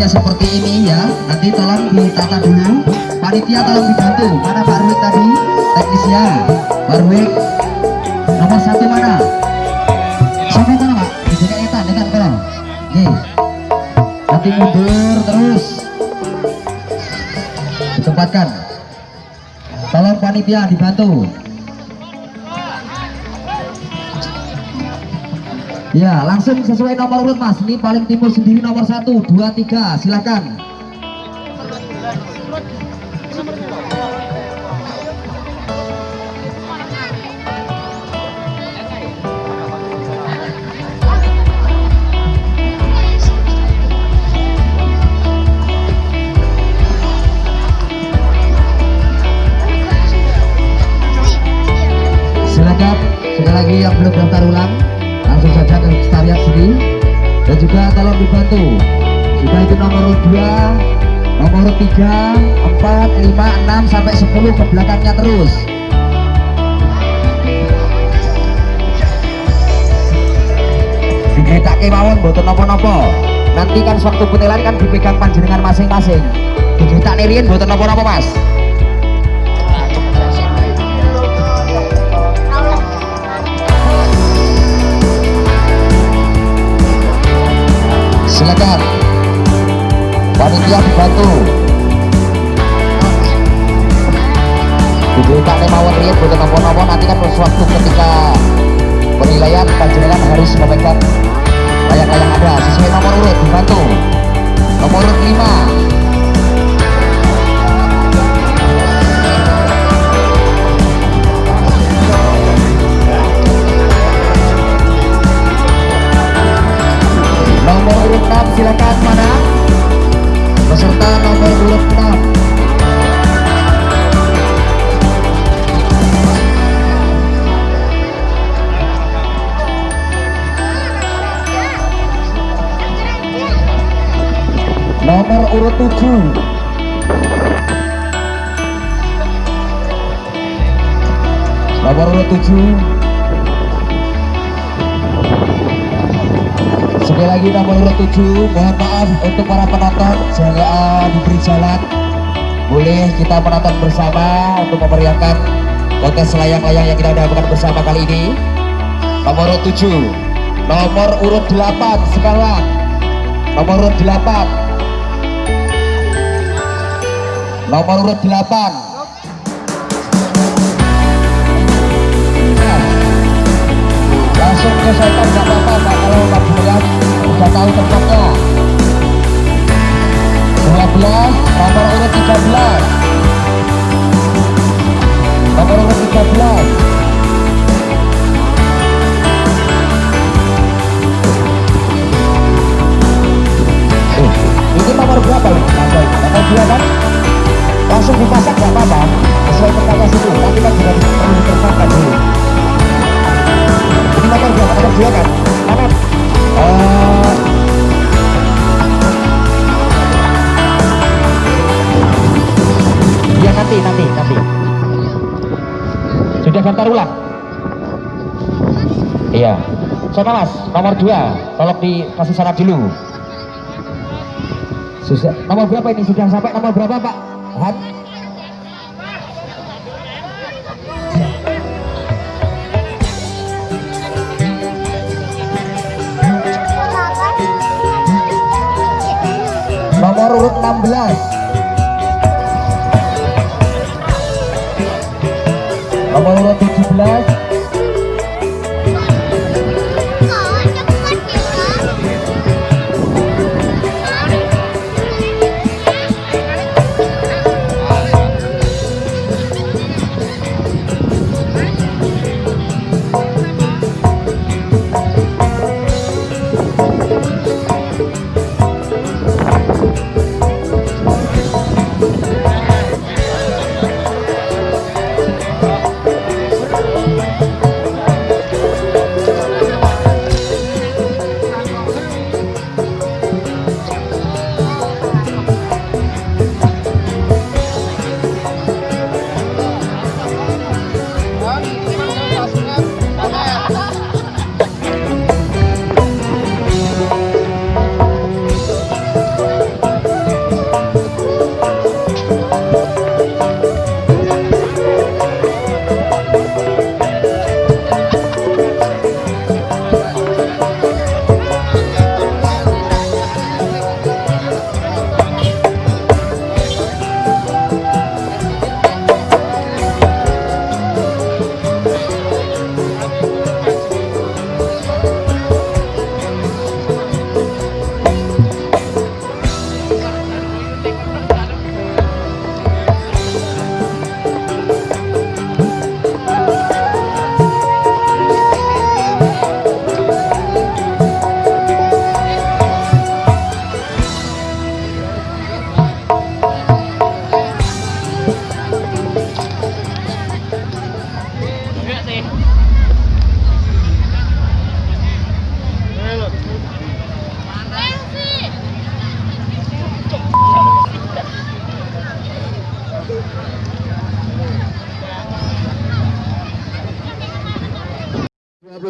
kreatifnya seperti ini ya. Nanti tolong ditata dulu. Panitia tolong dibantu. Mana Pak Ruik tadi? Teknisnya. Pak Ruik nomor satu mana? Siapa mana Pak? Jika Etan dekat kalau Oke. Nanti mundur terus. Ditempatkan. Tolong panitia dibantu. Ya, langsung sesuai nomor urut mas. Ini paling timur sendiri nomor satu, dua, tiga. Silakan. Silakan. Urut tiga, empat, lima, enam sampai sepuluh ke belakangnya terus. Digeritake mawon mboten napa-napa. Nanti kan sewaktu penilaian kan dipegang panjenengan masing-masing. Digeritak riyen mboten napa-napa, Mas. Silakan. Panitia dibantu. Diberitakan mawon riyen mboten napa-napa nanti kan sewaktu ketika penilaian panjenengan harus memegang layang-layang ada. Sesuai nomor urut dibantu nomor urut 5 nomor urut 6 silakan mana peserta nomor urut 6 nomor urut 7 nomor urut 7 sekali lagi nomor urut 7 mohon maaf untuk para penonton. Jangan diberi jalan. Boleh kita menonton bersama untuk memeriahkan kontes layang-layang yang kita dapatkan bersama kali ini. Nomor urut 7 nomor urut 8 sekarang nomor urut 8 nomor urut 8 langsung ke saya nggak apa-apa kalau udah sama mas nomor dua. Tolong dikasih syarat dulu. Sudah nomor berapa ini? Sudah sampai nomor berapa pak? Han? nomor urut 16 nomor urut 17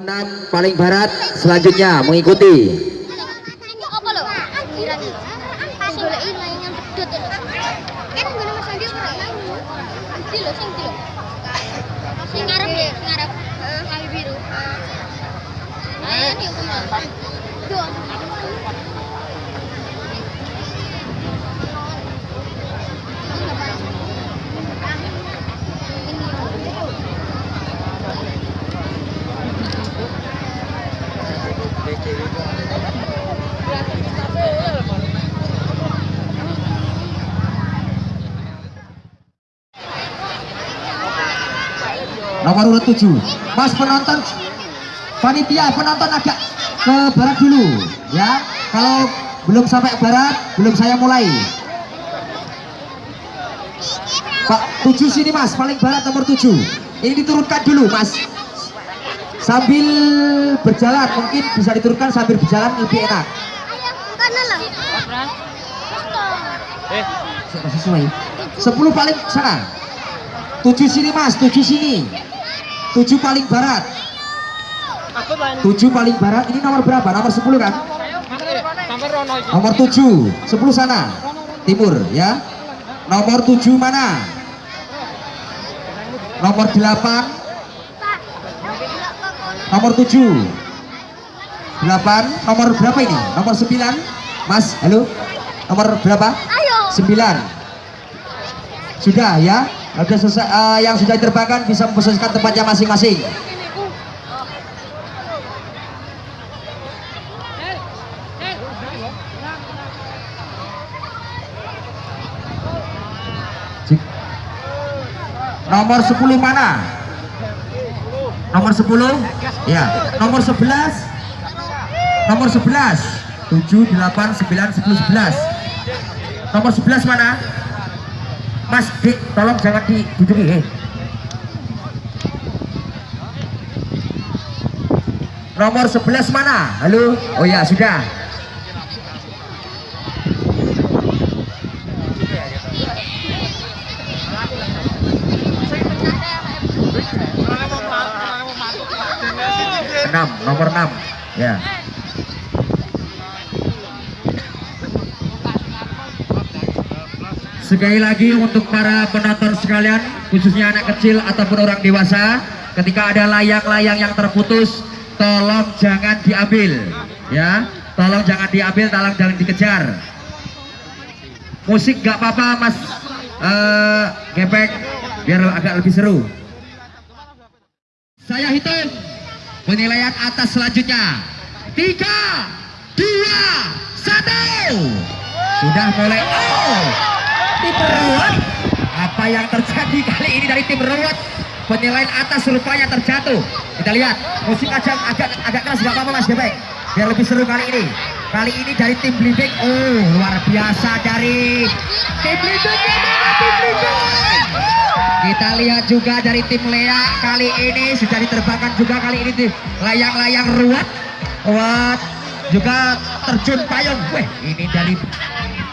26 paling barat selanjutnya mengikuti. Nomor urut 7 mas penonton panitia penonton agak ke barat dulu ya. Kalau belum sampai barat belum saya mulai. Pak 7 sini mas. Paling barat nomor 7 ini diturunkan dulu mas. Sambil berjalan mungkin bisa diturunkan sambil berjalan lebih enak. Eh, Sudah sesuai? 10 paling sana. 7 sini mas. 7 sini 7 paling barat. 7 paling barat ini nomor berapa? Nomor 10 kan? Nomor 7 10 sana Timur ya Nomor 7 mana? Nomor 8 Nomor 7 8 Nomor berapa ini? Nomor 9 Mas, halo Nomor berapa? 9 Sudah ya Sudah selesai, eh, yang sudah diterbangkan bisa memposisikan tempatnya masing-masing. Nomor 10 mana? Nomor 10? Ya. Nomor 11? Nomor 11. 7, 8, 9, 10, 11. Nomor 11 mana? Mas Dik tolong jangan diduduki eh. nomor 11 mana? Halo? Oh ya sudah. Enam nomor enam. Ya Sekali lagi untuk para penonton sekalian, khususnya anak kecil ataupun orang dewasa, ketika ada layang-layang yang terputus, tolong jangan diambil, ya. Tolong jangan diambil, tolong jangan dikejar. Musik gak apa-apa, Mas eh Gepek, biar agak lebih seru. Saya hitung penilaian atas selanjutnya. Tiga, dua, satu. Sudah mulai. Oh, tim Ruwet. Apa yang terjadi kali ini dari tim Ruwet? Penilaian atas rupanya terjatuh. Kita lihat musik aja agak agak keras nggak apa-apa Mas Gebek. Biar lebih seru kali ini. Kali ini dari tim Blimbing. Oh, luar biasa dari tim. Tim Blimbing. Kita lihat juga dari tim Lea kali ini sudah diterbangkan juga kali ini di layang-layang ruwet. Ruwet juga terjun payung. Weh, ini dari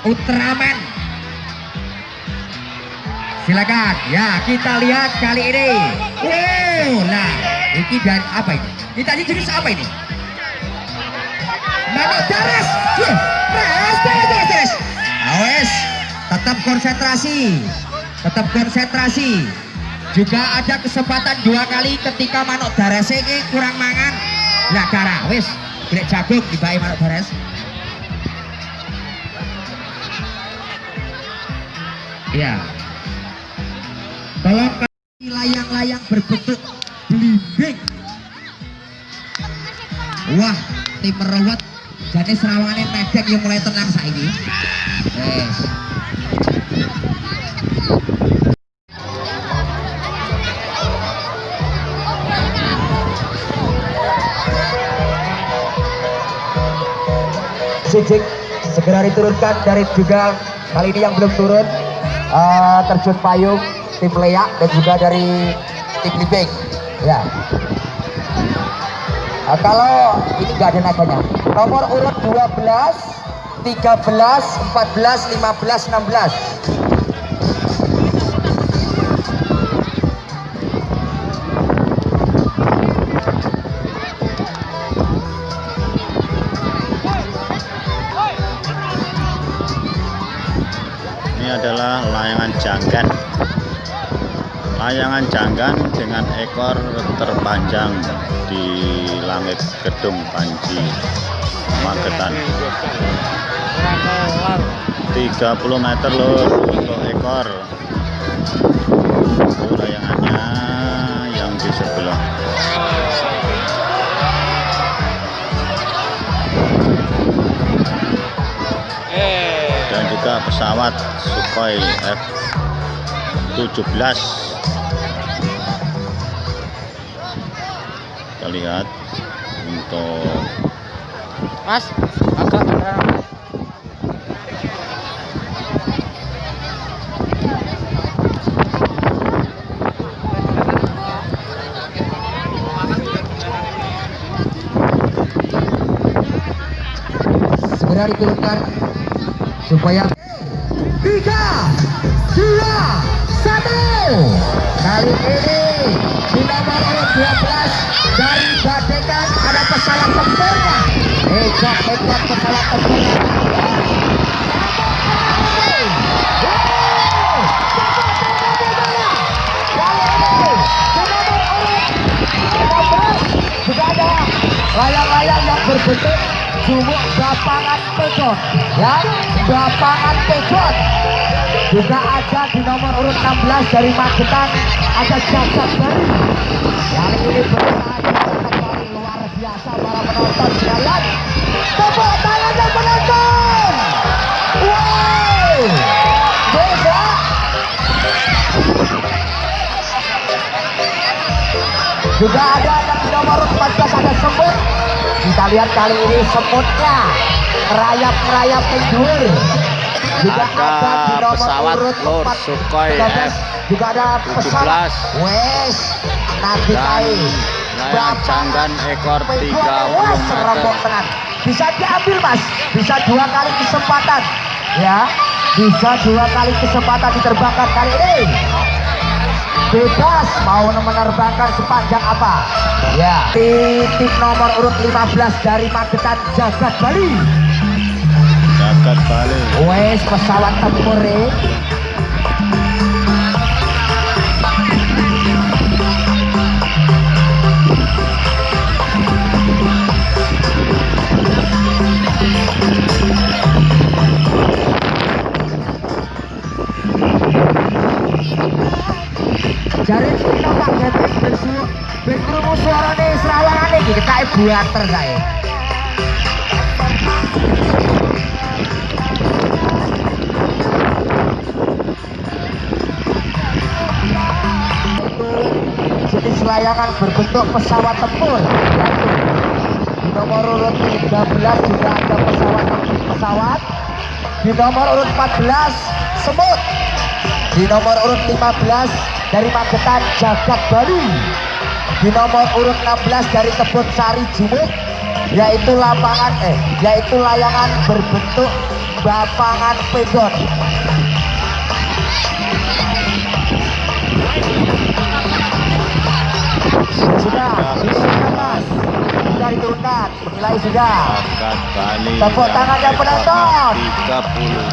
Ultraman. Silakan. Ya, kita lihat kali ini. Wow, nah, ini dari apa ini? Ini tadi jenis apa ini? Manuk Dares. Yeah. Dares. Awes, tetap konsentrasi. Tetap konsentrasi. Juga ada kesempatan dua kali ketika Manuk Dares ini kurang mangan. Lah cara, wes, grek jagung dibayi Manuk Dares. Iya. Tolong kasih layang-layang berbentuk belimbing. Wah, tim merawat jadi serawangane medek yang mulai tenang saiki. Yes. Sijik segera diturunkan dari juga kali ini yang belum turun eh, terjun payung tim Leak dan juga dari tim Libeng ya. Nah, kalau ini nggak ada naganya nomor urut 12 13 14 15 16 Ini adalah layangan janggan. Layangan janggan dengan ekor terpanjang di langit gedung Panji Magetan. 30 meter lur untuk ekor. Layangannya yang di sebelah. dan juga pesawat Sukhoi F-17 kita lihat untuk Mas, agak segera diturunkan supaya tiga dua satu. Kali ini di nomor urut 12 dari Badekan. Ada hebat pesawat tempurnya. Juga ada layang-layang yang berbentuk sumuk bapangan pekot ya bapangan pekot juga ada di nomor urut 16 dari Magetan ada jajak baru yang ini berusaha kembali luar biasa para penonton sekalian. Tepuk dan penonton! Wow! Beda! Juga ada di nomor 14 ada semut kita lihat kali ini semutnya merayap-merayap penjur juga Ada nomor pesawat 4, Sukhoi 13, F juga ada pesawat 17. wes nanti kai layangan janggan ekor 30 Wes, serombong meter. bisa diambil mas. Bisa dua kali kesempatan. Ya bisa dua kali kesempatan diterbangkan kali ini. Bebas mau menerbangkan sepanjang apa? Ya. Titik nomor urut 15 dari Magetan Jagat Bali jagat Bali wes pesawat tempur eh. Jare kita Pak Gatrik bersu berkrungu suarane serawangane iki ketake buater kae. Layangan berbentuk pesawat tempur. Yaitu di nomor urut 13 juga ada pesawat pesawat. Di nomor urut 14 semut di nomor urut 15 dari Magetan Jagat Bali. Di nomor urut 16 dari Tebet Sari Jumuk yaitu lapangan eh yaitu layangan berbentuk bapangan pedon sudah, sudah mas. Sudah diturunkan, penilai sudah. Tepuk tangannya yang penonton. ekornya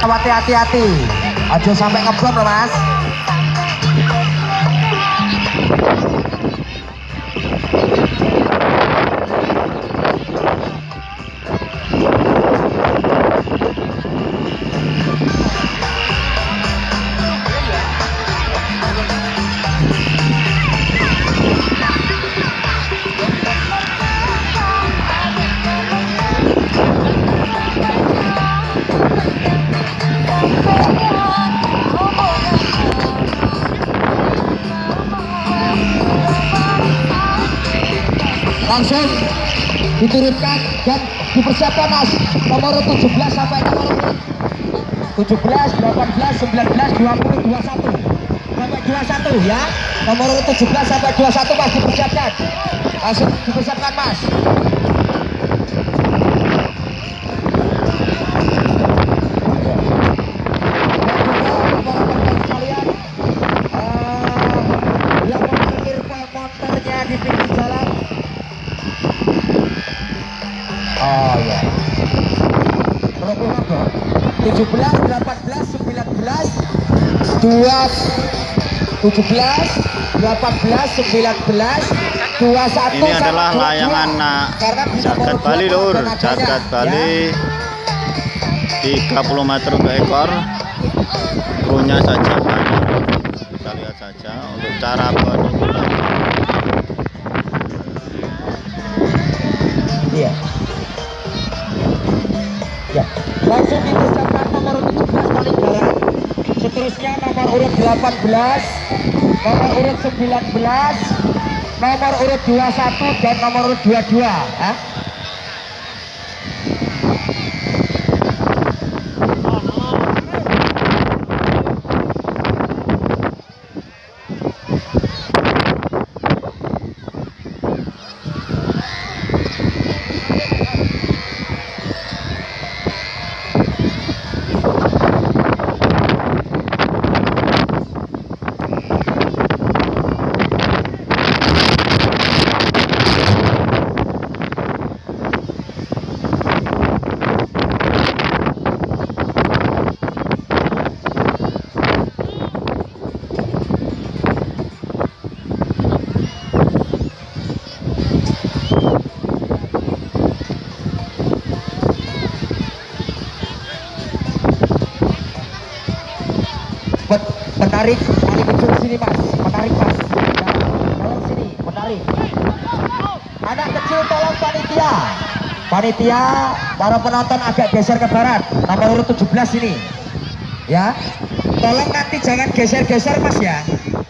30 Awati hati-hati. Aja sampai ngeblok loh mas langsung diturunkan dan dipersiapkan mas. Nomor 17 sampai nomor 17, 18, 19, 20, 21 sampai 21 ya. Nomor 17 sampai 21 mas dipersiapkan. Langsung dipersiapkan mas Dan juga para teman sekalian, eh, yang memarkir motornya di pinggir jalan Oh ya. Berapa apa? 17, 18, 19, 2, 17, 18, 19, 21 ini adalah 22. layangan nah, Karena di jagat Bali 2 lur jagat ya. Bali 30 meter untuk ekor krunya saja kita lihat saja untuk cara penurunan urut 18, nomor urut 19, nomor urut 21 dan nomor urut 22. Hah? Penarik paling kecil sini mas, penarik mas. Tolong sini, penarik. Anak kecil tolong panitia. Panitia, para penonton agak geser ke barat. Nomor urut 17 ini. Ya. Tolong nanti jangan geser-geser mas ya.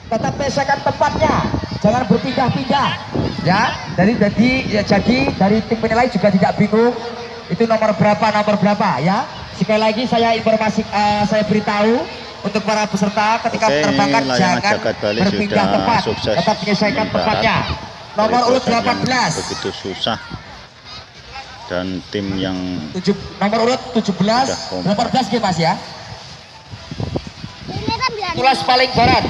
Tetap pesekan tempatnya. Jangan berpindah-pindah. Ya. Dari jadi ya, jadi dari tim penilai juga tidak bingung. itu nomor berapa nomor berapa ya sekali lagi saya informasi eh, saya beritahu untuk para peserta ketika Oke, layangan jangan jagat Bali berpindah sudah tempat. Sukses tetap menyesuaikan tempatnya. Nomor urut proses yang 18 begitu susah. Dan tim yang tujuh, nomor urut 17 kompak. 18 gitu mas ya. Ini kan paling barat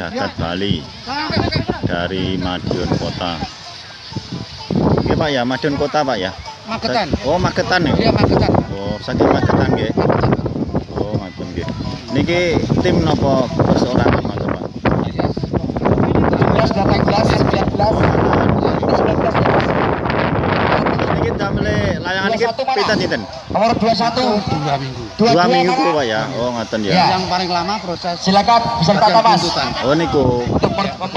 jagat Bali dari Madiun Kota. Oke Pak ya, Madiun Kota Pak ya. Magetan. Oh Magetan ya. Iya Magetan. Oh saking Magetan nggih. Oh Magetan nggih. Niki tim nopo perseorangan Mas Pak? 17 18 19 Layangan niki 21 mana? pinten sinten? nomor 21 Dua minggu. dua, Dua dua minggu mana? Pak ya. Oh ngaten ya. Ya. Yang paling lama proses silakan tuntutan. Oh niku.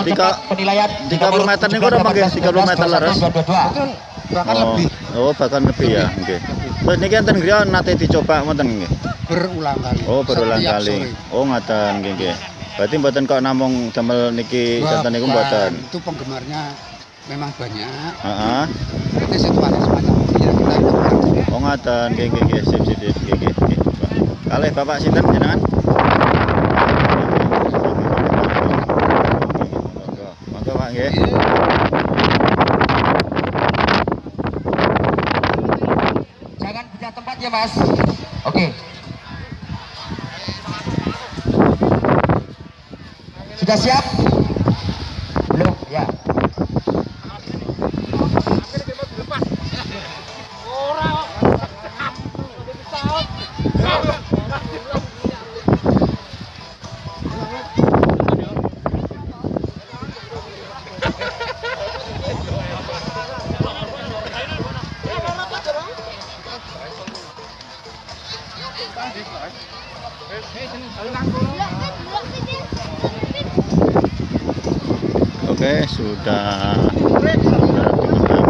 Tiga- penilaian 30 meter niku udah pakai 30 meter laras. 22 Betul. Bahkan oh, lebih Oh, bahkan lebih ya. Nggih. Terus niki enten griya nate dicoba wonten nggih. berulang kali. Oh, berulang Setiap kali. sore. Oh, ngaten nggih nggih. Berarti mboten kok namung damel niki Wah, setan niku mboten. Itu penggemarnya memang banyak. Heeh. Situasi semacam ini yang kita ngaten nggih nggih nggih sip sip sip nggih nggih. nggih. Kalih Bapak sinten jenengan? Monggo, Pak nggih. jangan tempat ya mas oke sudah siap belum ya Oke, sudah sudah digunakan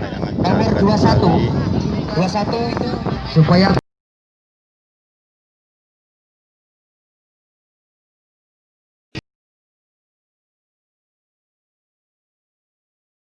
layangan nomor jagat 21 Bali. 21 itu supaya